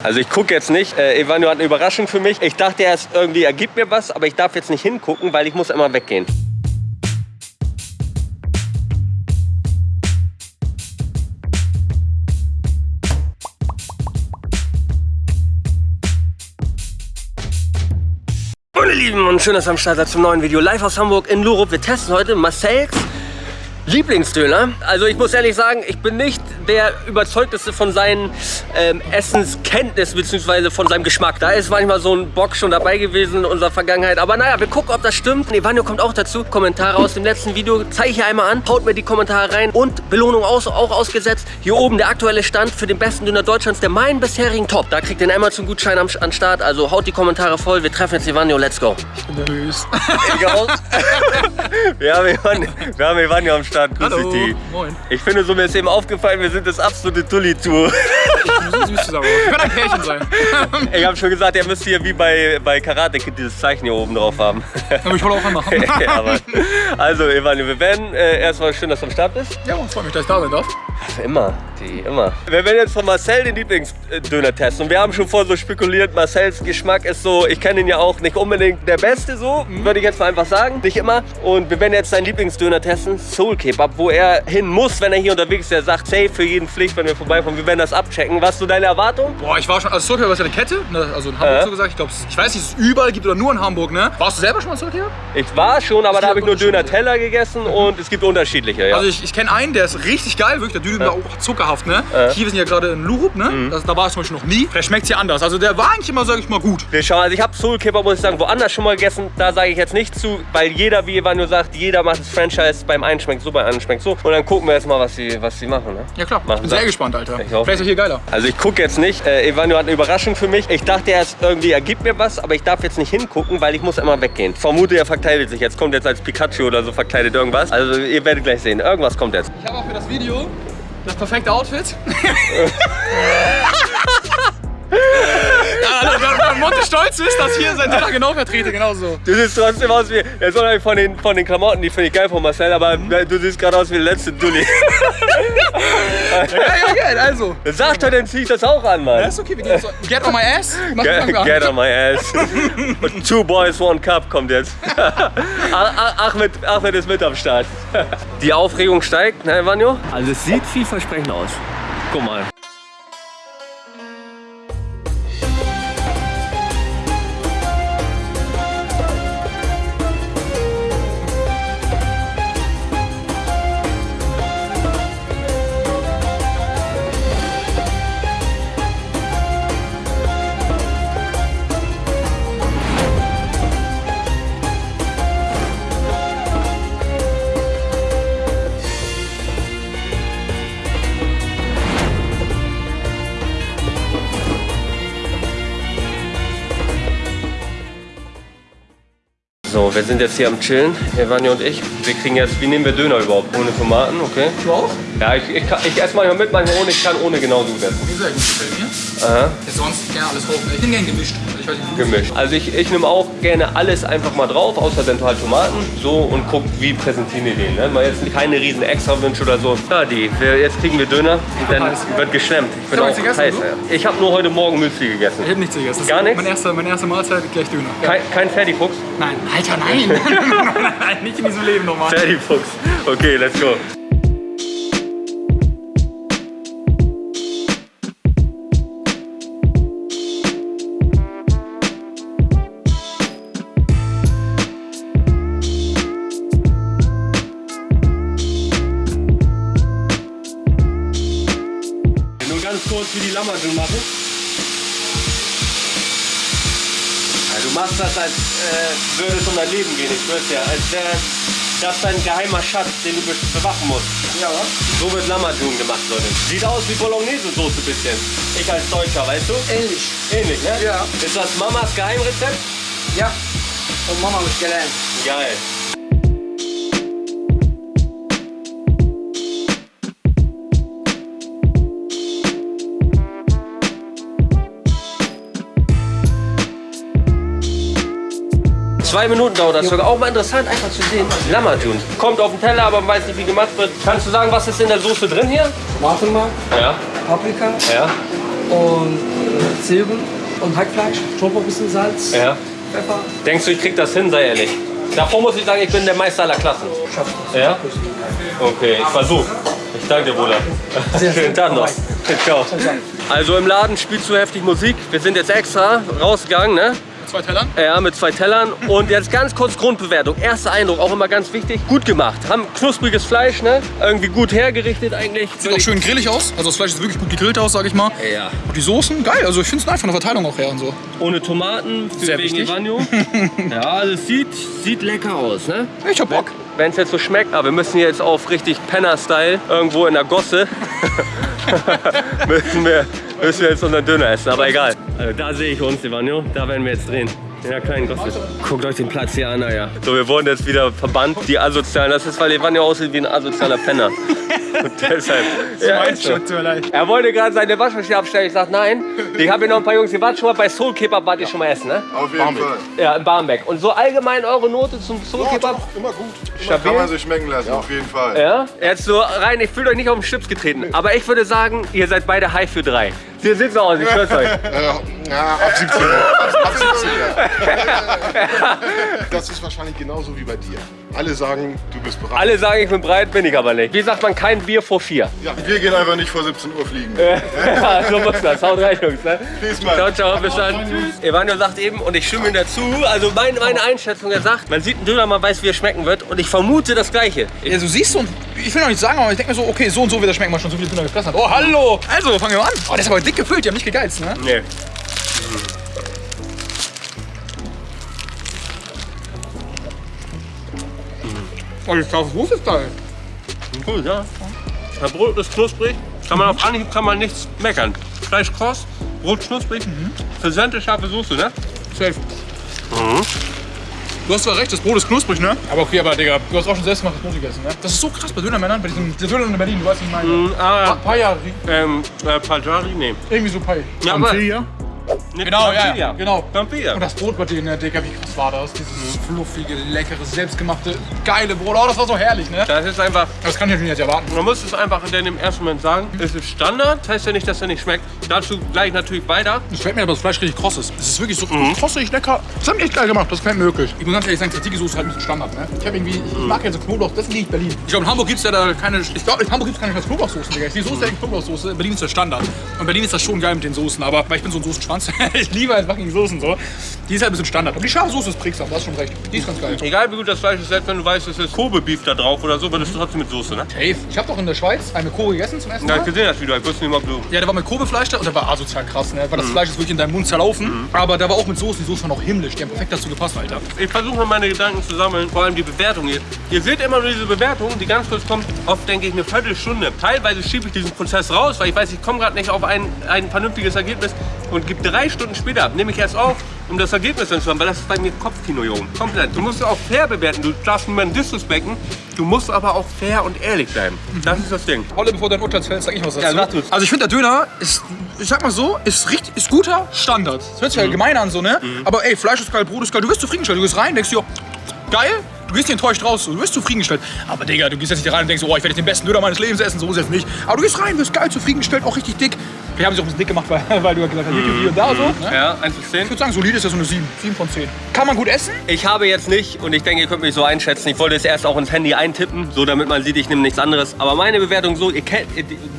Also ich gucke jetzt nicht. Äh, Evanio hat eine Überraschung für mich. Ich dachte erst irgendwie, er gibt mir was, aber ich darf jetzt nicht hingucken, weil ich muss immer weggehen. Meine Lieben und schön, dass ihr am Start seid zum neuen Video live aus Hamburg in Lurup. Wir testen heute Marcells Lieblingsdöner. Also ich muss ehrlich sagen, ich bin nicht der überzeugteste von seinen ähm, Essenskenntnis bzw. von seinem Geschmack. Da ist manchmal so ein Bock schon dabei gewesen in unserer Vergangenheit. Aber naja, wir gucken, ob das stimmt. Evanio kommt auch dazu. Kommentare aus dem letzten Video zeige ich hier einmal an. Haut mir die Kommentare rein. Und Belohnung aus, auch ausgesetzt. Hier oben der aktuelle Stand für den besten Döner Deutschlands, der meinen bisherigen Top. Da kriegt ihr einen Amazon-Gutschein am, am Start. Also haut die Kommentare voll. Wir treffen jetzt Evanio. Let's go. Ich bin nervös. wir, haben Evanio, wir haben Evanio am Start. Grüß Hallo. dich. Moin. Ich finde, so mir ist eben aufgefallen, wir sind das absolute Tulli-Tour. Ich muss süß zusammen. Wir können ein Pärchen sein. Ich habe schon gesagt, ihr müsst hier wie bei, bei Karate Kid dieses Zeichen hier oben drauf haben. Aber ich wollte auch anmachen. ja, also, Evanio, wir werden äh, erstmal schön, dass du am Start bist. Ja, und freut mich, dass ich da sein darf. Immer, die, immer. Wir werden jetzt von Marcel den Lieblingsdöner testen. Und wir haben schon vorher so spekuliert, Marcels Geschmack ist so, ich kenne ihn ja auch nicht unbedingt der Beste so, würde ich jetzt mal einfach sagen. Nicht immer. Und wir werden jetzt seinen Lieblingsdöner testen, Soul Kebab, wo er hin muss, wenn er hier unterwegs ist. Er sagt, safe für jeden Pflicht, wenn wir vorbeikommen. Wir werden das abchecken. Was ist so deine Erwartung? Boah, ich war schon, also Soulcare ist ja eine Kette, ne? also in Hamburg Ja. so gesagt. Ich glaube, ich weiß nicht, ob es überall gibt oder nur in Hamburg, ne? Warst du selber schon mal Soulcare? Ich war schon, aber da habe ich nur. Döner-Teller gegessen und es gibt unterschiedliche. Ja. Also ich, ich kenne einen, der ist richtig geil, wirklich, der Döner Ja. auch zuckerhaft, ne? Ja. Mhm. Hier, wir sind ja gerade in Lurup, ne? Das, da war ich zum Beispiel noch nie. Der schmeckt hier anders. Also der war eigentlich immer, sag ich mal, gut. Wir schauen, also ich habe Soul Kebab, muss ich sagen, woanders schon mal gegessen. Da sage ich jetzt nicht zu, weil jeder, wie Evanio sagt, jeder macht das Franchise. Beim einen schmeckt so, beim anderen schmeckt so. Und dann gucken wir jetzt mal, was sie, was sie machen. Ne? Ja klar, Machen ich bin sehr gespannt, Alter. Ich. Vielleicht ist er hier geiler. Also ich gucke jetzt nicht. Äh, hat eine Überraschung für mich. Ich dachte erst irgendwie, er gibt mir was, aber ich darf jetzt nicht hingucken, weil ich muss immer weggehen. Vermute, er verkleidet sich jetzt. Kommt jetzt als Pikachu oder so verkleidet irgendwas. Also ihr werdet gleich sehen. Irgendwas kommt jetzt. Ich habe auch für das Video das perfekte Outfit. ja, also, wenn Monte stolz ist, dass hier sein Teller genau vertrete, genau so. Du siehst trotzdem aus wie, ja, so von den, von den Klamotten, die finde ich geil von Marcel, aber du siehst gerade aus wie der letzte Dulli. Ja, ja, geil, also. Sag doch, dann zieh ich das auch an, Mann. Ja, ist okay, wir gehen so. Get on my ass. Mach Get, get on my ass. Und Two Boys, One Cup kommt jetzt. Ahmed, Ahmed ist mit am Start. Die Aufregung steigt, ne, Vanjo? Also es sieht vielversprechend aus. Guck mal. So, wir sind jetzt hier am Chillen, Evanja und ich. Wir kriegen jetzt, wie nehmen wir Döner überhaupt? Ohne Tomaten, okay? Du auch? Ja, ich, ich, kann- ich esse manchmal mit, manchmal ohne. Ich kann ohne genauso gut essen. Okay, sehr gut, gefällt mir. Aha. Jetzt sonst gerne alles hoch. Ich bin gern gemischt. Gemischt. Also ich, ich nehme auch gerne alles einfach mal drauf, außer dann halt Tomaten. So und guck, wie präsentieren wir den. Ne? Mal jetzt keine riesen Extrawünsche oder so. Ja, die. Wir, jetzt kriegen wir Döner und dann wird geschlemmt. Ich bin auch gegessen, heiß. du? Ja. Ich habe nur heute Morgen Müsli gegessen. Ich hab nichts gegessen. Gar nichts? Meine erste, meine erste Mahlzeit gleich Döner. Ja. Kein, kein Fertigfuchs? Nein, Alter, nein. nein, nicht in diesem Leben nochmal. Fertigfuchs. Okay, let's go. Kurz wie die Lammersen machen. Ja, du machst das, als äh, würde es um dein Leben gehen. Ich schwör's ja. Als wäre das dein geheimer Schatz, den du be bewachen musst. Ja, wa? So wird Lammerjun gemacht, Leute. Sieht aus wie Bolognese-Soße bisschen. Ich als Deutscher, weißt du? Ähnlich. Ähnlich, ne? Ja. Ist das Mamas Geheimrezept? Ja. Und Mama mich gelernt. Geil. Zwei Minuten dauert das sogar. Auch mal interessant, einfach zu sehen. Lammerjun. Kommt auf den Teller, aber man weiß nicht, wie gemacht wird. Kannst du sagen, was ist in der Soße drin hier? Tomatenmark, Ja. Paprika Ja. und Zwiebeln und Hackfleisch, Tofu, bisschen Salz, Ja. Pfeffer. Denkst du, ich krieg das hin, sei ehrlich? Davor muss ich sagen, ich bin der Meister aller Klassen. Schafft das. Ja? Okay, ich versuch. Ich danke dir, Bruder. Sehr Schönen schön. Tag noch. Ciao. Also im Laden spielst du heftig Musik. Wir sind jetzt extra rausgegangen, ne? Zwei Tellern. Ja, mit zwei Tellern. Und jetzt ganz kurz Grundbewertung. Erster Eindruck, auch immer ganz wichtig. Gut gemacht. Haben knuspriges Fleisch, ne? Irgendwie gut hergerichtet eigentlich. Sieht auch schön grillig aus. Also das Fleisch sieht wirklich gut gegrillt aus, sag ich mal. Ja. Und die Soßen, geil. Also ich finde es nice von der Verteilung auch her und so. Ohne Tomaten, Sehr wichtig. Ja, also es sieht, sieht lecker aus, ne? Ich hab Bock. Wenn es jetzt so schmeckt, aber wir müssen jetzt auf richtig Penner-Style irgendwo in der Gosse müssen, wir, müssen wir jetzt unseren Döner essen, aber egal. Also da sehe ich uns, Ivanio, da werden wir jetzt drehen. In der kleinen Gosse. Guckt euch den Platz hier an, ja. So, wir wurden jetzt wieder verbannt, die Asozialen. Das ist, weil Ivanio aussieht wie ein asozialer Penner. Und deshalb. Ja, ist so. leid. Er wollte gerade seine Waschmaschine abstellen. Ich sag nein. Ich habe hier noch ein paar Jungs, die warten schon mal bei Soul Kebab, wart ihr schon mal essen, ne? Auf jeden Fall. Ja, in Barmbek. Und so allgemein eure Note zum Soul Ja, Kebab? doch, immer gut. Immer Stabil? kann man sich schmecken lassen, auf jeden Fall. Ja? Jetzt so rein, ich fühle euch nicht auf den Schlips getreten. Aber ich würde sagen, ihr seid beide high für drei. Sie sieht so aus, ich schwör's euch. Ja, ab 17 Uhr. Ab, ab 17 Uhr. Das ist wahrscheinlich genauso wie bei dir. Alle sagen, du bist bereit. Alle sagen, ich bin breit, bin ich aber nicht. Wie sagt man, kein Bier vor vier. Ja, wir gehen einfach nicht vor 17 Uhr fliegen. ja, so muss das. Haut rein, Jungs. Ne? Peace. Ciao, ciao, bis dann. Tschüss. Evanio sagt eben, und ich stimme ihm dazu, also meine, meine Einschätzung, er sagt, man sieht einen Döner, man weiß, wie er schmecken wird. Und ich vermute das Gleiche. Ja, du siehst so, und ich will noch nicht sagen, aber ich denke mir so, okay, so und so wird das schmecken, weil schon so viele Döner gefressen hat. Oh, hallo! Also, fangen wir mal an. Oh, der ist aber dick gefüllt, die haben nicht gegeizt, ne? Nee. Oh, das scharfe Soße ist geil. Cool, ja. Das Brot ist knusprig. Kann man auf Anhieb kann man nichts meckern. Fleisch kross, Brot knusprig. Präsente, scharfe Soße, ne? Safe. Du hast zwar recht, das Brot ist knusprig, ne? Aber okay, aber Digga, du hast auch schon selbst gemachtes Brot gegessen, ne? Das ist so krass bei Dönermännern, bei diesem Döner in Berlin, du weißt, wie ich meine. Mhm, ah. Pa- Payari, Ähm, äh, Pajari, nee. irgendwie so Pay. Ja, Nee, Genau, ja, Pampilla. ja, genau. Pampilla. Und das Brot bei denen, ne, Digga, wie krass war das? Dieses fluffige, leckere, selbstgemachte, geile Brot. Oh, das war so herrlich, ne? Das ist einfach, Das kann ich natürlich nicht erwarten. man muss es einfach in dem ersten Moment sagen, es ist Standard, das heißt ja nicht, dass er nicht schmeckt. Dazu gleich natürlich weiter. Es gefällt mir, dass das Fleisch richtig kross ist. Es ist wirklich so krossig, lecker. Das haben echt geil gemacht, das mir wirklich. Ich muss ganz ehrlich sagen, Tzatziki-Soße ist halt ein bisschen Standard, ne? Ich habe irgendwie, ich mag ja so Knoblauch, das liegt Berlin. Ich glaube, in Hamburg gibt es ja da keine, ich glaube, in Hamburg gibt es keine Knoblauchsoßen, Digga. Die Soße ist ja Knoblauchsoße, Berlin ist der Standard. Und Berlin ist das schon geil mit den Soßen, aber weil ich bin so ein Soßenschwanz, ich liebe halt fucking Soßen so. Die ist halt ein bisschen Standard. Und die scharfe Soße ist prägsam, du hast schon recht. Die ist ganz geil. Egal wie gut das Fleisch ist, selbst wenn du weißt, es ist Kobe-Beef da drauf oder so, wird es trotzdem mit Soße, ne? Safe. Ich habe doch in der Schweiz eine Kobe gegessen zum ersten Ja, ich gesehen das Video, ich wusste nicht mal, ob du... Ja, der war mit Kobe-Fleisch da und der war asozial krass, ne? Weil das Fleisch ist wirklich in deinem Mund zerlaufen. Aber der war auch mit Soßen. Die Soßen waren auch himmlisch. Die haben perfekt dazu gepasst, Alter. Ich versuche mal meine Gedanken zu sammeln, vor allem die Bewertung hier. Ihr seht immer nur diese Bewertung, die ganz kurz kommt, oft denke ich eine Viertelstunde. Teilweise schiebe ich diesen Prozess raus, weil ich weiß, ich komme gerade nicht auf ein, ein vernünftiges Ergebnis und gebe drei Stunden später. Nehme ich erst auf, um das Ergebnis dann zu haben, weil das ist bei mir Kopfkino, Junge. Komplett. Du musst auch fair bewerten, du darfst niemanden disrespekten, du musst aber auch fair und ehrlich bleiben. Das ist das Ding. Holle, bevor dein Urteil fällt, sag ich was dazu. Ja, sag du's. Also ich finde, der Döner ist, ich sag mal so, ist, richtig, ist guter Standard. Das hört sich Mhm. halt gemein an, so, ne? Aber ey, Fleisch ist geil, Brot ist geil. Du wirst zufriedengestellt. Du gehst rein, denkst dir, geil. Du gehst enttäuscht raus, du wirst zufriedengestellt. Aber Digga, du gehst jetzt nicht rein und denkst, oh, ich werde jetzt den besten Döner meines Lebens essen, so ist es nicht. Aber du gehst rein, wirst geil, zufriedengestellt, auch richtig dick. Wir haben sie auch ein bisschen dick gemacht, weil, weil du ja gesagt hast, hier, hier und da so. Ne? Ja, 1 bis 10. Ich würde sagen, solide ist ja so eine 7. 7 von 10. Kann man gut essen? Ich habe jetzt nicht, und ich denke, ihr könnt mich so einschätzen, ich wollte es erst auch ins Handy eintippen, so damit man sieht, ich nehme nichts anderes. Aber meine Bewertung so, ihr kennt,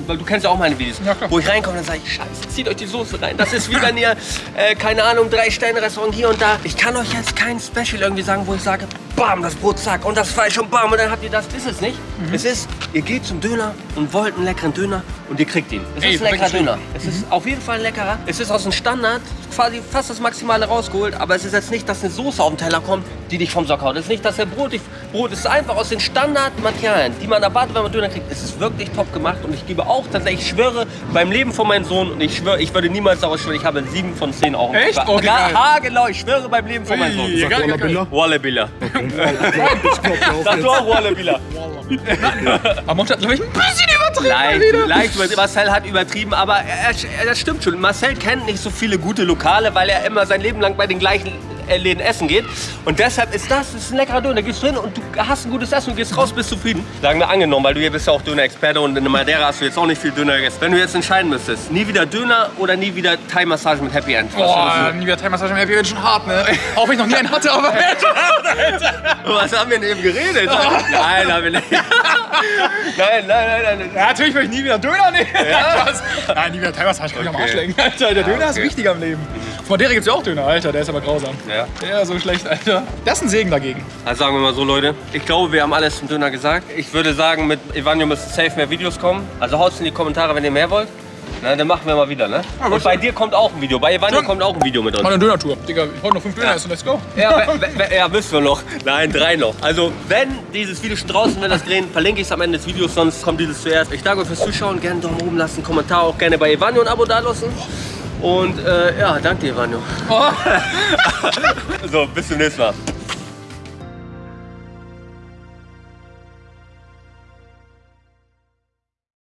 du kennst ja auch meine Videos, Ja, wo ich reinkomme, dann sage ich, scheiße, zieht euch die Soße rein. Das ist wie wenn ihr, äh, keine Ahnung, drei Sterne Restaurant hier und da. Ich kann euch jetzt kein Special irgendwie sagen, wo ich sage, bam, das Brot, zack, und das Fleisch und bam, und dann habt ihr das. Ist es nicht. Mhm. Es ist, ihr geht zum Döner und wollt einen leckeren Döner und ihr kriegt ihn. Es Ey, ist ein leckerer Döner. Es ist auf jeden Fall ein leckerer. Es ist aus dem Standard quasi fast das Maximale rausgeholt, aber es ist jetzt nicht, dass eine Soße auf den Teller kommt, die dich vom Sock haut. Es ist nicht, dass der Brot dich. Brot ist einfach aus den Standardmaterialien, die man erwartet, wenn man Döner kriegt. Es ist wirklich top gemacht und ich gebe auch tatsächlich, ich schwöre beim Leben von meinem Sohn und ich schwöre, ich würde niemals daraus schwören, ich habe sieben von zehn Augen. Echt? Ja, Okay, haargenau, ich schwöre beim Leben von meinem Sohn. Geil, geil. Wallabilla. Sag du auch Wallabilla. Aber Monte hat, glaube ich, ein bisschen übertrieben. Leicht, leicht übertrieben. Marcel hat übertrieben, aber er, er, das stimmt schon. Marcel kennt nicht so viele gute Lokale, weil er immer sein Leben lang bei den gleichen Läden essen geht. Und deshalb ist das, das ist ein leckerer Döner. Da gehst du hin und du hast ein gutes Essen und gehst raus, bist zufrieden. Sagen wir angenommen, weil du hier bist ja auch Döner-Experte und in Madeira hast du jetzt auch nicht viel Döner gegessen. Wenn du jetzt entscheiden müsstest, nie wieder Döner oder nie wieder Thai-Massage mit Happy End? Boah, nie wieder Thai-Massage mehr. Wir werden schon hart, ne? Auch wenn ich noch nie einen hatte, aber Was haben wir denn eben geredet? Nein, haben wir nicht. nein, nein, nein, nein. Ja, natürlich will ich nie wieder Döner nehmen. Spaß. Nein, nie wieder Thai-Massage. Kann ich am Arsch lecken, Alter. Der Döner ist okay. wichtiger im Leben. Von der gibt's ja auch Döner, Alter. Der ist aber grausam. Ja. Ja, so schlecht, Alter. Das ist ein Segen dagegen. Also sagen wir mal so, Leute. Ich glaube, wir haben alles zum Döner gesagt. Ich würde sagen, mit Evanio müssen safe mehr Videos kommen. Also haut's in die Kommentare, wenn ihr mehr wollt. Na, dann machen wir mal wieder, ne? Und bei dir kommt auch ein Video. Bei Evanio Ja. kommt auch ein Video mit uns. Mal eine Döner-Tour. Digga, ich wollte noch fünf Döner Ja. essen. Let's go. Ja, we- we- ja, müssen wir noch. Nein, drei noch. Also, wenn dieses Video schon draußen, wenn das drehen, verlinke ich es am Ende des Videos, sonst kommt dieses zuerst. Ich danke euch fürs Zuschauen. Gerne einen Daumen oben lassen, Kommentar auch gerne bei Evanio ein Abo dalassen. Und äh, ja, danke dir, Evanio. so, bis zum nächsten Mal.